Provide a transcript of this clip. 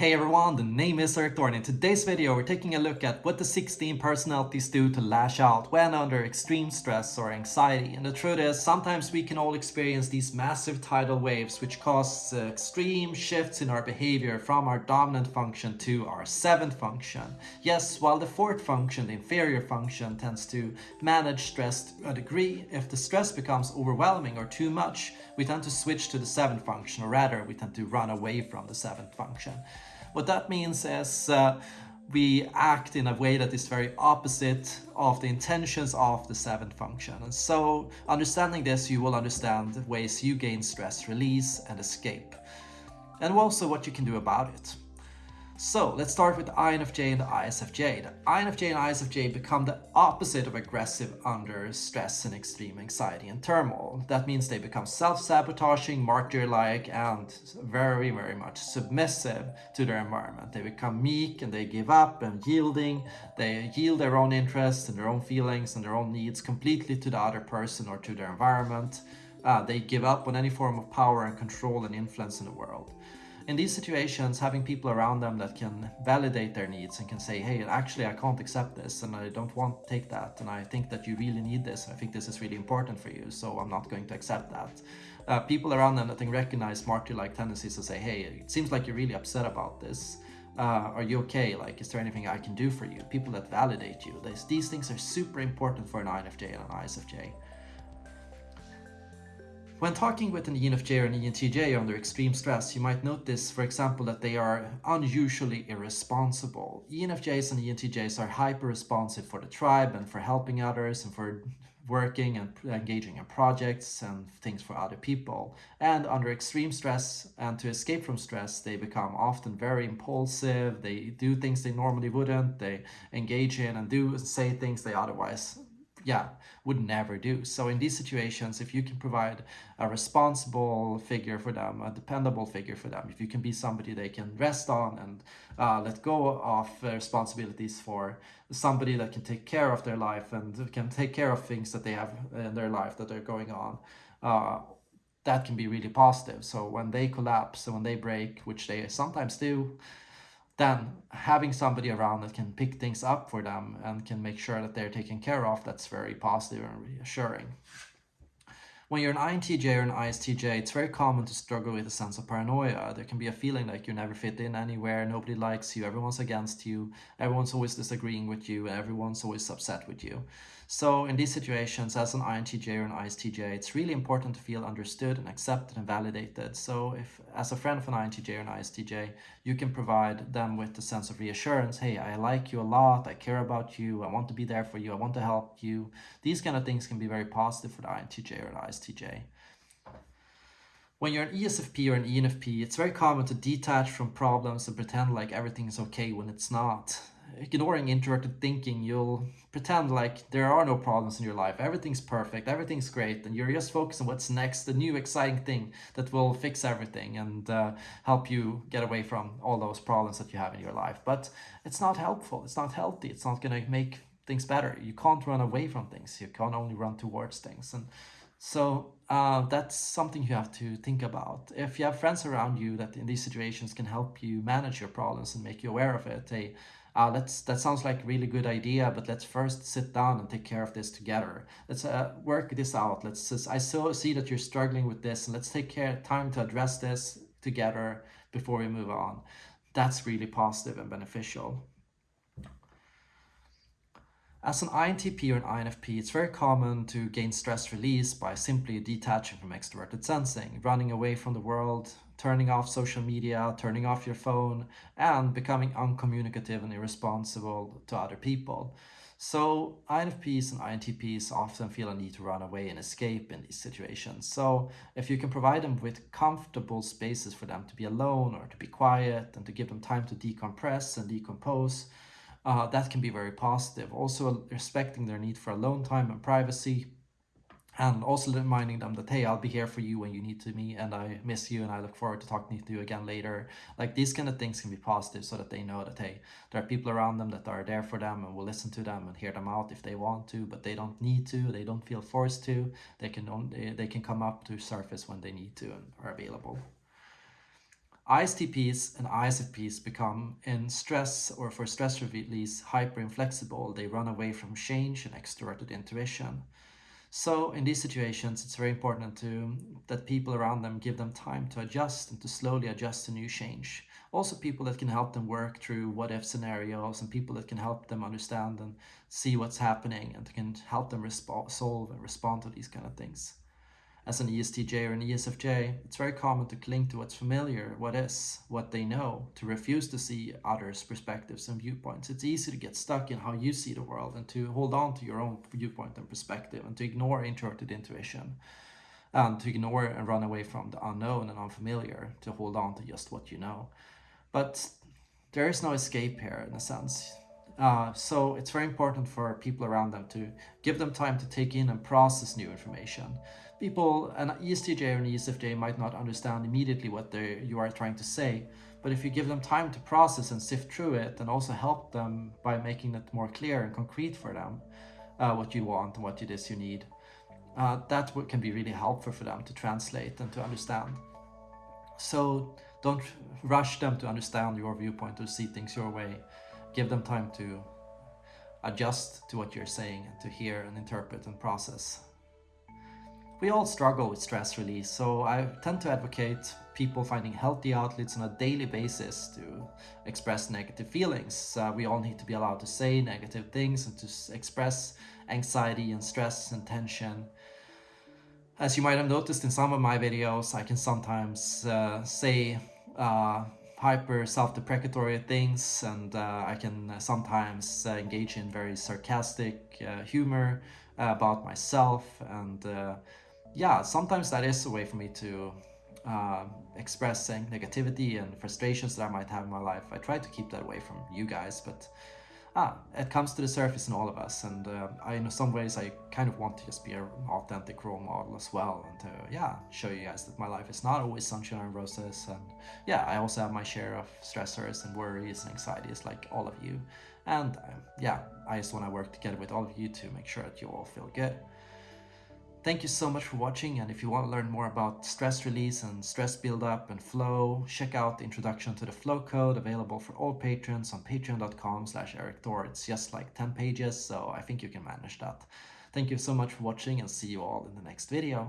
Hey everyone, the name is Erik Thor. In today's video, we're taking a look at what the 16 personalities do to lash out when under extreme stress or anxiety. And the truth is, sometimes we can all experience these massive tidal waves which cause uh, extreme shifts in our behavior from our dominant function to our seventh function. Yes, while the fourth function, the inferior function, tends to manage stress to a degree, if the stress becomes overwhelming or too much, we tend to switch to the seventh function, or rather, we tend to run away from the seventh function. What that means is uh, we act in a way that is very opposite of the intentions of the seventh function. And so understanding this, you will understand ways you gain stress release and escape. And also what you can do about it. So let's start with the INFJ and the ISFJ. The INFJ and ISFJ become the opposite of aggressive under stress and extreme anxiety and turmoil. That means they become self-sabotaging, martyr-like, and very, very much submissive to their environment. They become meek and they give up and yielding. They yield their own interests and their own feelings and their own needs completely to the other person or to their environment. Uh, they give up on any form of power and control and influence in the world in these situations, having people around them that can validate their needs and can say, hey, actually, I can't accept this and I don't want to take that. And I think that you really need this. I think this is really important for you. So I'm not going to accept that. Uh, people around them that can recognize martyr-like tendencies to say, hey, it seems like you're really upset about this. Uh, are you okay? Like, is there anything I can do for you? People that validate you. These, these things are super important for an INFJ and an ISFJ. When talking with an ENFJ or an ENTJ under extreme stress, you might notice, for example, that they are unusually irresponsible. ENFJs and ENTJs are hyper-responsive for the tribe and for helping others and for working and engaging in projects and things for other people. And under extreme stress and to escape from stress, they become often very impulsive. They do things they normally wouldn't. They engage in and do say things they otherwise yeah, would never do. So in these situations, if you can provide a responsible figure for them, a dependable figure for them, if you can be somebody they can rest on and uh, let go of responsibilities for somebody that can take care of their life and can take care of things that they have in their life that are going on, uh, that can be really positive. So when they collapse and when they break, which they sometimes do, then having somebody around that can pick things up for them and can make sure that they're taken care of, that's very positive and reassuring. When you're an INTJ or an ISTJ, it's very common to struggle with a sense of paranoia. There can be a feeling like you never fit in anywhere, nobody likes you, everyone's against you, everyone's always disagreeing with you, everyone's always upset with you. So in these situations, as an INTJ or an ISTJ, it's really important to feel understood and accepted and validated. So if, as a friend of an INTJ or an ISTJ, you can provide them with the sense of reassurance, hey, I like you a lot, I care about you, I want to be there for you, I want to help you. These kind of things can be very positive for the INTJ or an ISTJ. When you're an ESFP or an ENFP, it's very common to detach from problems and pretend like everything is okay when it's not ignoring introverted thinking, you'll pretend like there are no problems in your life. Everything's perfect, everything's great, and you're just focused on what's next, the new exciting thing that will fix everything and uh, help you get away from all those problems that you have in your life. But it's not helpful, it's not healthy, it's not going to make things better. You can't run away from things, you can only run towards things. And so uh, that's something you have to think about. If you have friends around you that in these situations can help you manage your problems and make you aware of it, they uh, let's that sounds like a really good idea but let's first sit down and take care of this together. Let's uh, work this out. Let's i so see that you're struggling with this and let's take care time to address this together before we move on. That's really positive and beneficial as an INTP or an INFP, it's very common to gain stress release by simply detaching from extroverted sensing, running away from the world, turning off social media, turning off your phone, and becoming uncommunicative and irresponsible to other people. So INFPs and INTPs often feel a need to run away and escape in these situations. So if you can provide them with comfortable spaces for them to be alone or to be quiet and to give them time to decompress and decompose, uh, that can be very positive. Also respecting their need for alone time and privacy and also reminding them that, hey, I'll be here for you when you need to me and I miss you and I look forward to talking to you again later. Like these kind of things can be positive so that they know that, hey, there are people around them that are there for them and will listen to them and hear them out if they want to, but they don't need to, they don't feel forced to, they can, only, they can come up to surface when they need to and are available. ISTPs and ISFPs become in stress or for stress release hyper inflexible. They run away from change and extroverted intuition. So in these situations, it's very important to that people around them give them time to adjust and to slowly adjust to new change. Also people that can help them work through what if scenarios and people that can help them understand and see what's happening and can help them solve and respond to these kind of things as an ESTJ or an ESFJ, it's very common to cling to what's familiar, what is, what they know, to refuse to see others' perspectives and viewpoints. It's easy to get stuck in how you see the world and to hold on to your own viewpoint and perspective and to ignore introverted intuition and to ignore and run away from the unknown and unfamiliar, to hold on to just what you know. But there is no escape here in a sense. Uh, so it's very important for people around them to give them time to take in and process new information. People, an ESTJ or an ESFJ might not understand immediately what you are trying to say, but if you give them time to process and sift through it and also help them by making it more clear and concrete for them uh, what you want and what it is you need, uh, that can be really helpful for them to translate and to understand. So don't rush them to understand your viewpoint or see things your way give them time to adjust to what you're saying and to hear and interpret and process. We all struggle with stress release, so I tend to advocate people finding healthy outlets on a daily basis to express negative feelings. Uh, we all need to be allowed to say negative things and to express anxiety and stress and tension. As you might have noticed in some of my videos, I can sometimes uh, say uh, hyper self-deprecatory things and uh, I can sometimes uh, engage in very sarcastic uh, humor uh, about myself and uh, yeah sometimes that is a way for me to uh, expressing negativity and frustrations that I might have in my life. I try to keep that away from you guys but ah, it comes to the surface in all of us and uh, I, in some ways I kind of want to just be an authentic role model as well and to yeah show you guys that my life is not always sunshine and roses and yeah I also have my share of stressors and worries and anxieties like all of you and uh, yeah I just want to work together with all of you to make sure that you all feel good. Thank you so much for watching and if you want to learn more about stress release and stress buildup and flow, check out the introduction to the flow code available for all patrons on patreon.com slash erikthor. It's just like 10 pages, so I think you can manage that. Thank you so much for watching and see you all in the next video.